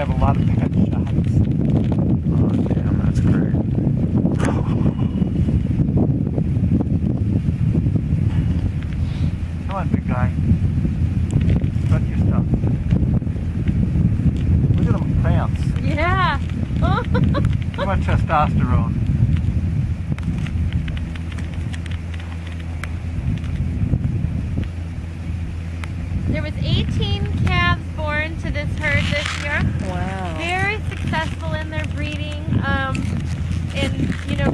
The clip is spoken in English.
have a lot of pet shots. Oh, damn, that's great. Come on, big guy. Strut your stuff. Look at them prance. Yeah. Too much testosterone. there was 18 and you know.